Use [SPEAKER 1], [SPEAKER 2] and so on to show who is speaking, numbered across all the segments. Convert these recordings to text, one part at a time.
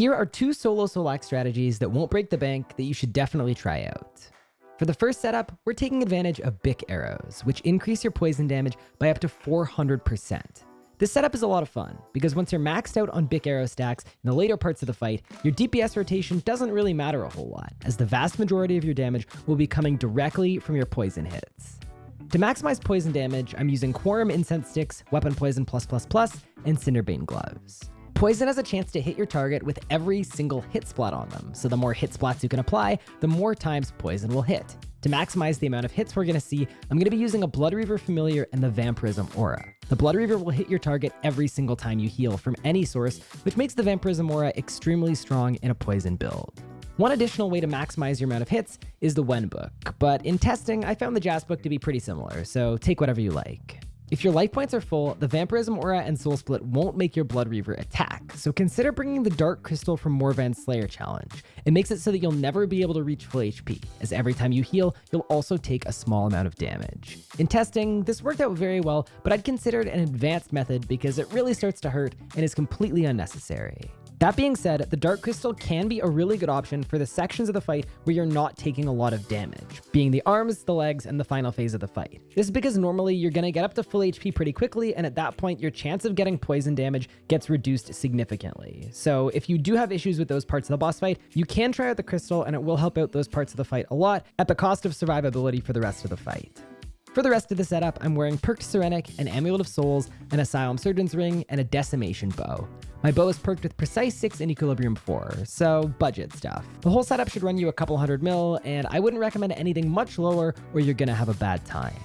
[SPEAKER 1] Here are two solo Solak strategies that won't break the bank that you should definitely try out. For the first setup, we're taking advantage of Bik arrows, which increase your poison damage by up to 400%. This setup is a lot of fun, because once you're maxed out on Bik arrow stacks in the later parts of the fight, your DPS rotation doesn't really matter a whole lot, as the vast majority of your damage will be coming directly from your poison hits. To maximize poison damage, I'm using Kwuarm Incense Sticks, Weapon Poison+++, and Cinderbane Gloves. Poison has a chance to hit your target with every single hit splat on them, so the more hit splats you can apply, the more times poison will hit. To maximize the amount of hits we're going to see, I'm going to be using a Blood Reaver Familiar and the Vampirism Aura. The Blood Reaver will hit your target every single time you heal from any source, which makes the Vampirism Aura extremely strong in a poison build. One additional way to maximize your amount of hits is the Wen book, but in testing, I found the Jas book to be pretty similar, so take whatever you like. If your life points are full, the Vampirism Aura and Soul Split won't make your Blood Reaver attack, so consider bringing the Dark Crystal from Morvran's Slayer challenge. It makes it so that you'll never be able to reach full HP, as every time you heal, you'll also take a small amount of damage. In testing, this worked out very well, but I'd consider it an advanced method because it really starts to hurt and is completely unnecessary. That being said, the Dark Crystal can be a really good option for the sections of the fight where you're not taking a lot of damage, being the arms, the legs, and the final phase of the fight. This is because normally you're going to get up to full HP pretty quickly, and at that point your chance of getting poison damage gets reduced significantly. So if you do have issues with those parts of the boss fight, you can try out the Crystal and it will help out those parts of the fight a lot at the cost of survivability for the rest of the fight. For the rest of the setup, I'm wearing Perked Sirenic, an Amulet of Souls, an Asylum Surgeon's Ring, and a Decimation Bow. My bow is perked with Precise 6 and Equilibrium 4, so budget stuff. The whole setup should run you a couple hundred mil, and I wouldn't recommend anything much lower or you're gonna have a bad time.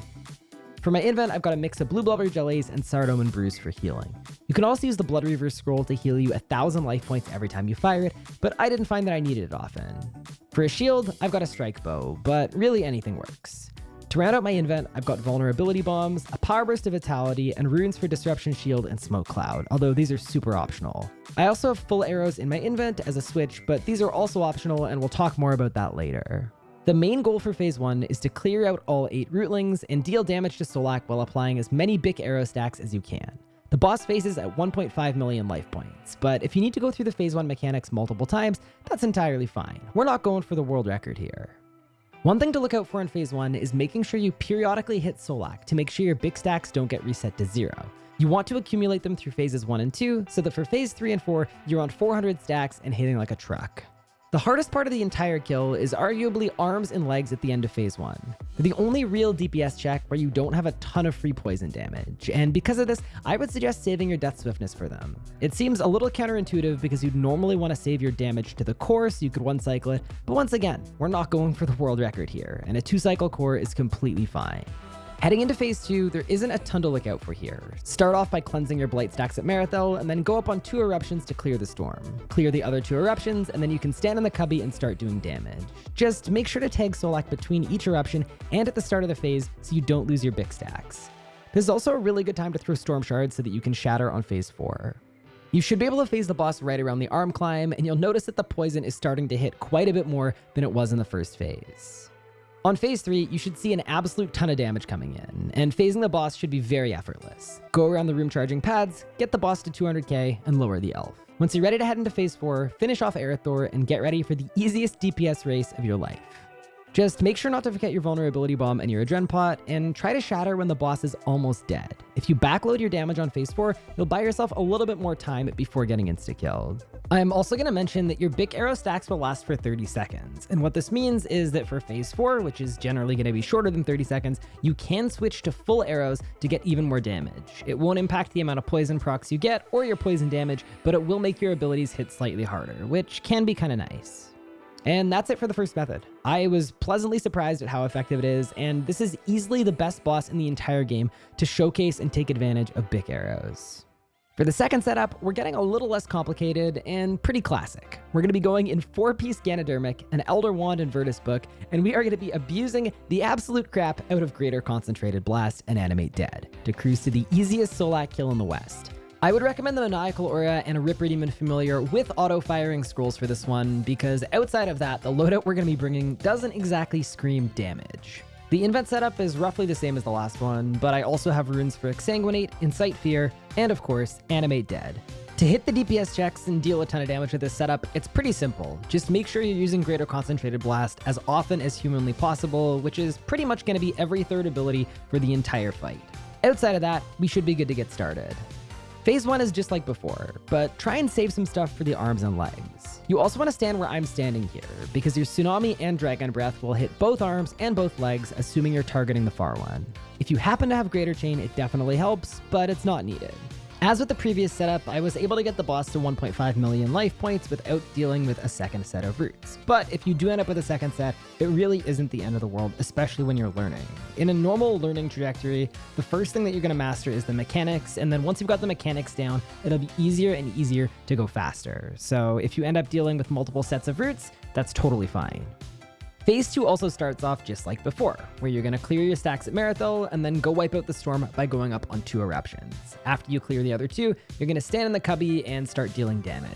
[SPEAKER 1] For my invent, I've got a mix of Blue Blubber Jellies and Saradomin Brews for healing. You can also use the Blood Reaver Scroll to heal you a thousand life points every time you fire it, but I didn't find that I needed it often. For a shield, I've got a Strike Bow, but really anything works. To round out my invent, I've got Vulnerability Bombs, a Power Burst of Vitality, and runes for Disruption Shield and Smoke Cloud, although these are super optional. I also have full arrows in my invent as a switch, but these are also optional and we'll talk more about that later. The main goal for Phase 1 is to clear out all 8 rootlings and deal damage to Solak while applying as many Bik arrow stacks as you can. The boss faces at 1.5 million life points, but if you need to go through the Phase 1 mechanics multiple times, that's entirely fine. We're not going for the world record here. One thing to look out for in phase one is making sure you periodically hit Solak to make sure your Bik stacks don't get reset to zero. You want to accumulate them through phases one and two, so that for phase three and four, you're on 400 stacks and hitting like a truck. The hardest part of the entire kill is arguably arms and legs at the end of phase 1. They're the only real DPS check where you don't have a ton of free poison damage, and because of this, I would suggest saving your death swiftness for them. It seems a little counterintuitive because you'd normally want to save your damage to the core so you could one cycle it, but once again, we're not going for the world record here, and a two cycle core is completely fine. Heading into phase two, there isn't a ton to look out for here. Start off by cleansing your blight stacks at Merethiel, and then go up on two eruptions to clear the storm. Clear the other two eruptions, and then you can stand in the cubby and start doing damage. Just make sure to tag Solak between each eruption and at the start of the phase so you don't lose your Bik stacks. This is also a really good time to throw Storm Shards so that you can shatter on phase 4. You should be able to phase the boss right around the arm climb, and you'll notice that the poison is starting to hit quite a bit more than it was in the first phase. On phase 3, you should see an absolute ton of damage coming in, and phasing the boss should be very effortless. Go around the room charging pads, get the boss to 200k, and lower the elf. Once you're ready to head into phase 4, finish off Erethdor and get ready for the easiest DPS race of your life. Just make sure not to forget your vulnerability bomb and your adren pot, and try to shatter when the boss is almost dead. If you backload your damage on phase 4, you'll buy yourself a little bit more time before getting insta-killed. I'm also going to mention that your Bik arrow stacks will last for 30 seconds, and what this means is that for phase 4, which is generally going to be shorter than 30 seconds, you can switch to full arrows to get even more damage. It won't impact the amount of poison procs you get or your poison damage, but it will make your abilities hit slightly harder, which can be kind of nice. And that's it for the first method. I was pleasantly surprised at how effective it is, and this is easily the best boss in the entire game to showcase and take advantage of Bik arrows. For the second setup, we're getting a little less complicated and pretty classic. We're going to be going in 4-piece Ganodermic, an Elder Wand and Virtus book, and we are going to be abusing the absolute crap out of Greater Concentrated Blast and Animate Dead to cruise to the easiest Solak kill in the West. I would recommend the Maniacal Aura and a Ripper Demon Familiar with auto-firing scrolls for this one, because outside of that, the loadout we're going to be bringing doesn't exactly scream damage. The invent setup is roughly the same as the last one, but I also have runes for Exsanguinate, Incite Fear, and of course, Animate Dead. To hit the DPS checks and deal a ton of damage with this setup, it's pretty simple. Just make sure you're using Greater Concentrated Blast as often as humanly possible, which is pretty much going to be every third ability for the entire fight. Outside of that, we should be good to get started. Phase 1 is just like before, but try and save some stuff for the arms and legs. You also want to stand where I'm standing here, because your Tsunami and Dragon Breath will hit both arms and both legs, assuming you're targeting the far one. If you happen to have Greater Chain, it definitely helps, but it's not needed. As with the previous setup, I was able to get the boss to 1.5 million life points without dealing with a second set of roots. But if you do end up with a second set, it really isn't the end of the world, especially when you're learning. In a normal learning trajectory, the first thing that you're going to master is the mechanics, and then once you've got the mechanics down, it'll be easier and easier to go faster. So if you end up dealing with multiple sets of roots, that's totally fine. Phase 2 also starts off just like before, where you're going to clear your stacks at Merethiel and then go wipe out the storm by going up on two eruptions. After you clear the other two, you're going to stand in the cubby and start dealing damage.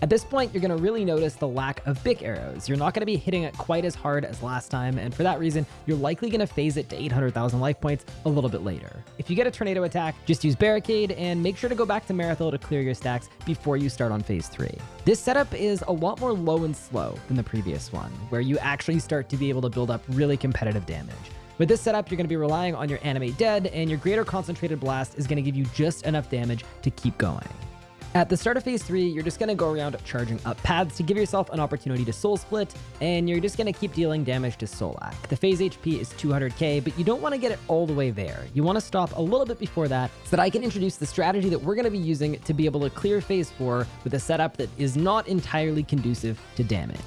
[SPEAKER 1] At this point, you're going to really notice the lack of Bik arrows. You're not going to be hitting it quite as hard as last time, and for that reason, you're likely going to phase it to 800,000 life points a little bit later. If you get a tornado attack, just use Barricade, and make sure to go back to Merethiel to clear your stacks before you start on phase 3. This setup is a lot more low and slow than the previous one, where you actually start to be able to build up really competitive damage. With this setup, you're going to be relying on your Animate Dead, and your Greater Concentrated Blast is going to give you just enough damage to keep going. At the start of phase 3, you're just going to go around charging up paths to give yourself an opportunity to soul split, and you're just going to keep dealing damage to Solak. The phase HP is 200k, but you don't want to get it all the way there. You want to stop a little bit before that so that I can introduce the strategy that we're going to be using to be able to clear phase 4 with a setup that is not entirely conducive to damage.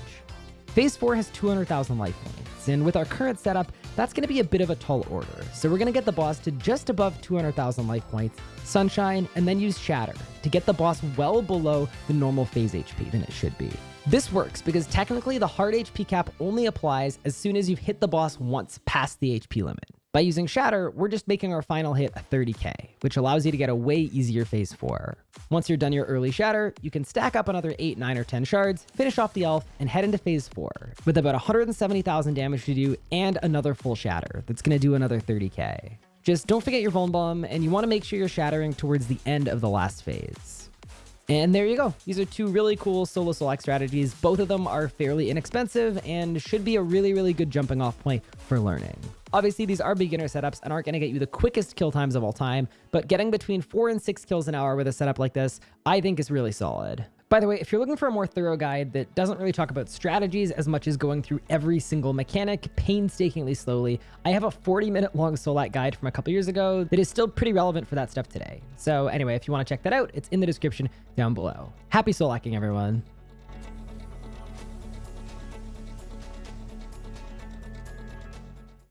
[SPEAKER 1] Phase 4 has 200,000 life points, and with our current setup, that's going to be a bit of a tall order. So we're going to get the boss to just above 200,000 life points, Sunshine, and then use Shatter to get the boss well below the normal phase HP than it should be. This works because technically the hard HP cap only applies as soon as you've hit the boss once past the HP limit. By using Shatter, we're just making our final hit a 30k, which allows you to get a way easier phase 4. Once you're done your early Shatter, you can stack up another 8, 9, or 10 shards, finish off the elf, and head into phase 4, with about 170,000 damage to do and another full Shatter that's going to do another 30k. Just don't forget your Vuln Bomb, and you want to make sure you're shattering towards the end of the last phase. And there you go. These are two really cool solo Solak strategies. Both of them are fairly inexpensive and should be a really, really good jumping off point for learning. Obviously, these are beginner setups and aren't going to get you the quickest kill times of all time, but getting between 4 and 6 kills an hour with a setup like this, I think is really solid. By the way, if you're looking for a more thorough guide that doesn't really talk about strategies as much as going through every single mechanic painstakingly slowly, I have a 40 minute long Solak guide from a couple years ago that is still pretty relevant for that stuff today. So anyway, if you want to check that out, it's in the description down below. Happy Solacking, everyone.